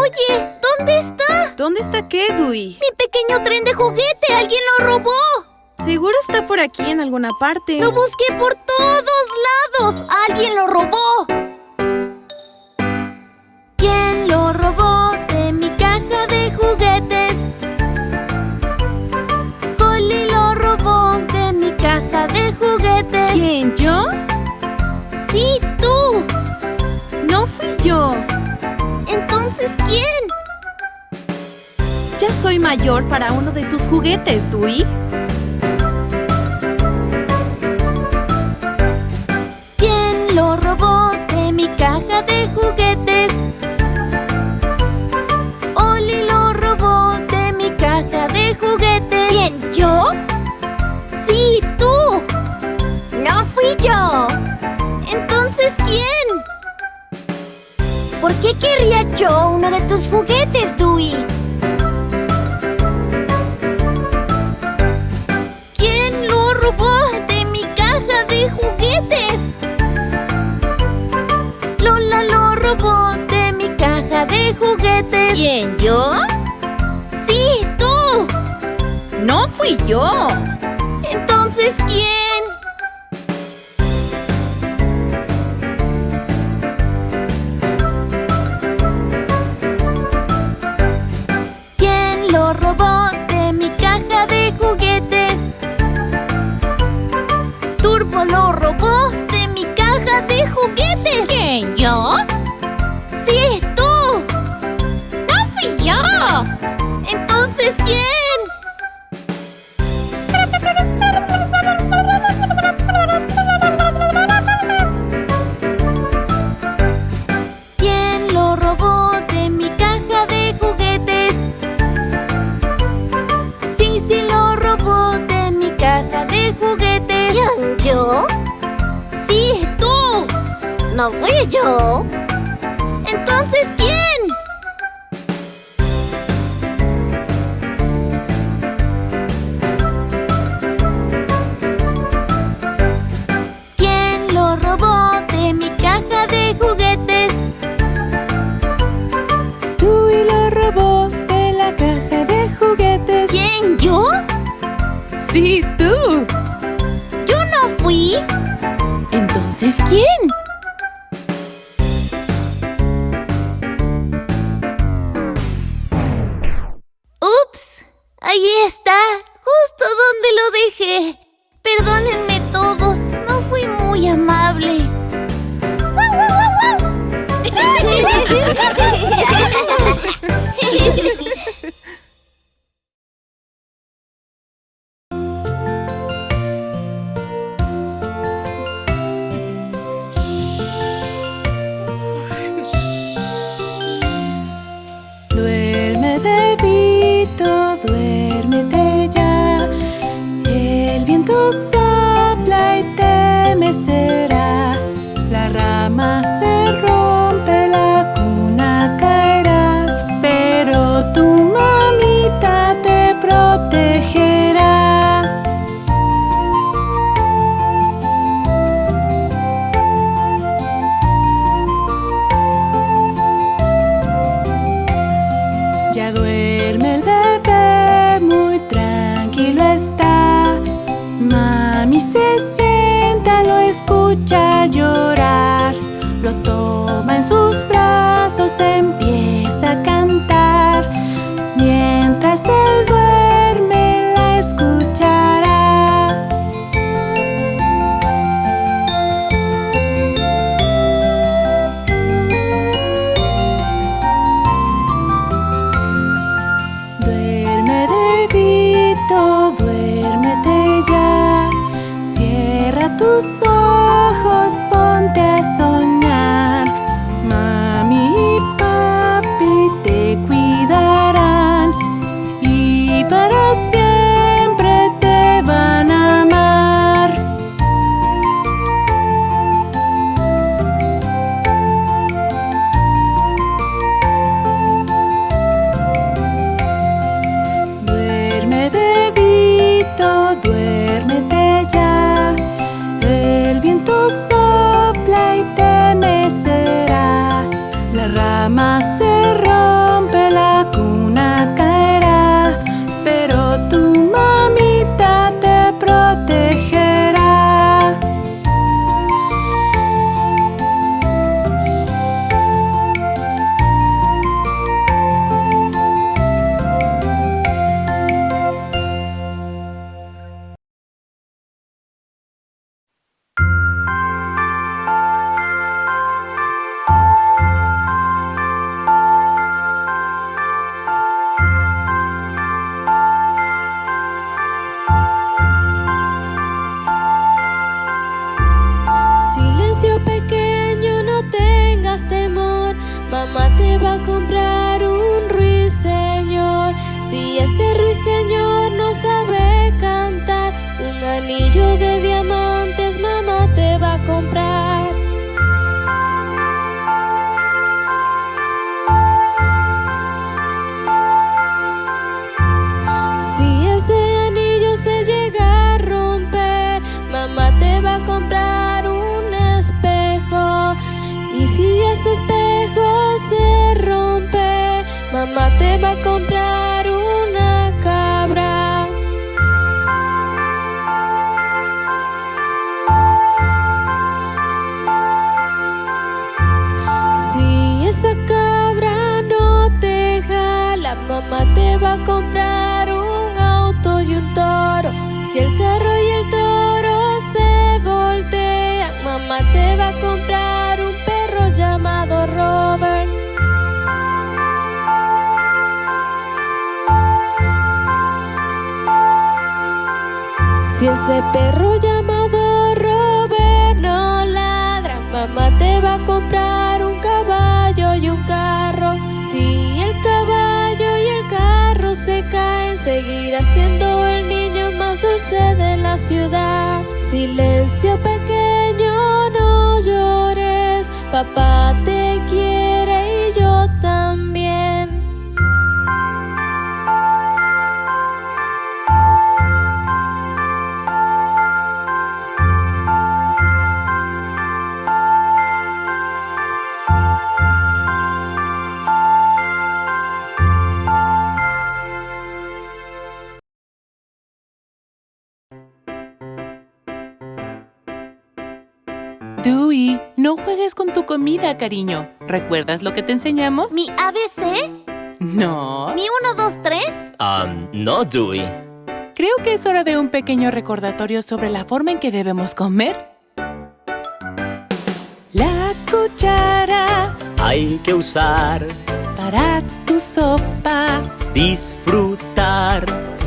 Oye, ¿dónde está? ¿Dónde está qué, Dewey? Mi pequeño tren de juguete. ¡Alguien lo robó! Seguro está por aquí en alguna parte. Lo busqué por todos lados. ¡Alguien lo robó! ¿Quién? Ya soy mayor para uno de tus juguetes, Dewey. ¿Quién lo robó de mi caja de juguetes? Yo uno de tus juguetes, Dewey? ¿Quién lo robó de mi caja de juguetes? Lola lo robó de mi caja de juguetes. ¿Quién? ¿Yo? Sí, tú. No fui yo. ¿Quién? ¡Ups! Ahí está, justo donde lo dejé. yo. Mamá te va a comprar un ruiseñor. Si ese ruiseñor no sabe cantar, un anillo de diamantes mamá te va a comprar. Si ese anillo se llega a romper, mamá te va a comprar mamá te va a comprar una cabra. Si esa cabra no te jala, mamá te va a comprar un auto y un toro. Si el carro y el toro se voltean, mamá te va a comprar Si ese perro llamado Robert no ladra, mamá te va a comprar un caballo y un carro. Si el caballo y el carro se caen, seguirá siendo el niño más dulce de la ciudad. Silencio pequeño, no llores, papá te quiere Dewey, no juegues con tu comida, cariño. ¿Recuerdas lo que te enseñamos? ¿Mi ABC? No. ¿Mi 1, 2, 3? Um, no, Dewey. Creo que es hora de un pequeño recordatorio sobre la forma en que debemos comer. La cuchara Hay que usar, para tu sopa disfrutar.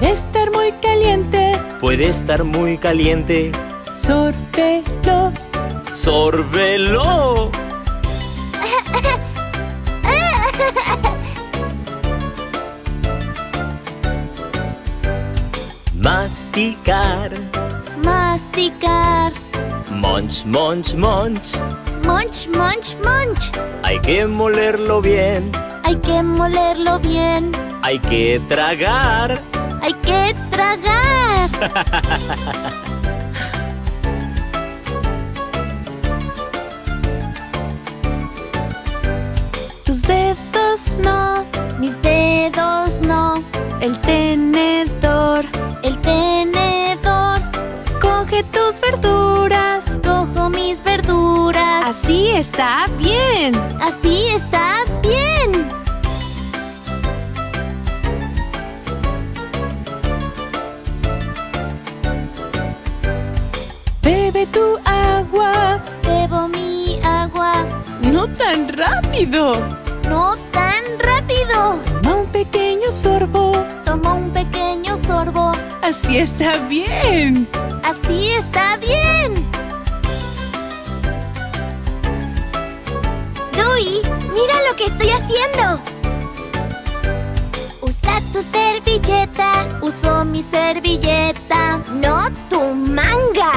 debe estar muy caliente. Puede estar muy caliente. Sórbelo. ¡Sórbelo! Masticar. Masticar. Munch, munch, munch. Munch, munch, munch. Hay que molerlo bien. Hay que molerlo bien. Hay que tragar. Hay que tragar. no. Mis dedos no. El tenedor. El tenedor. Coge tus verduras. Cojo mis verduras. Así está bien. Así está bien. Bebe tu agua. Bebo mi agua. No tan rápido. Toma un pequeño sorbo. Tomo un pequeño sorbo. Así está bien. Así está bien. Dewey, mira lo que estoy haciendo. Usa tu servilleta, Uso mi servilleta. no tu manga.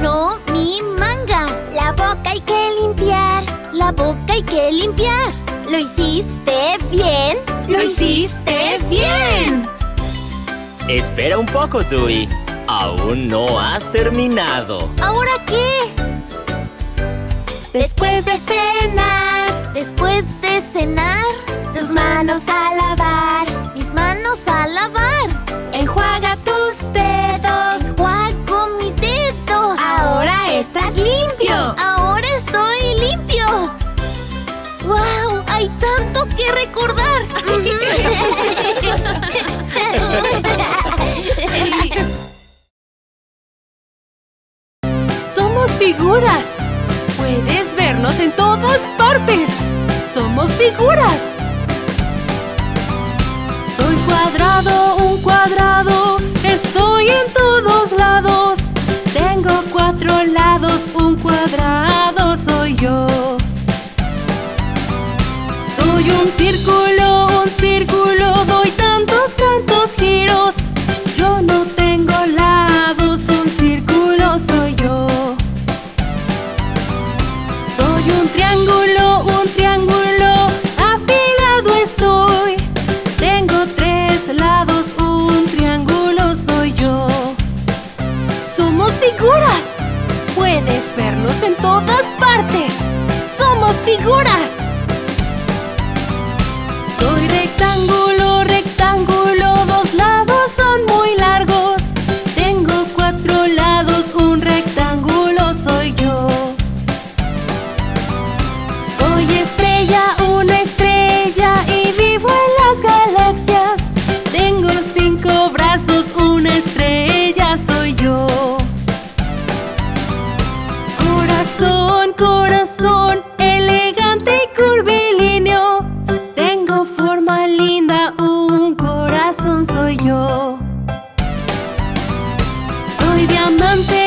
No mi manga. La boca hay que limpiar. La boca hay que limpiar. ¿Lo hiciste bien? Lo hiciste bien. Espera un poco, Dewey. Aún no has terminado. ¿Ahora qué? Después de cenar, Después de cenar, tus manos a lavar. Que recordar. Un diamante,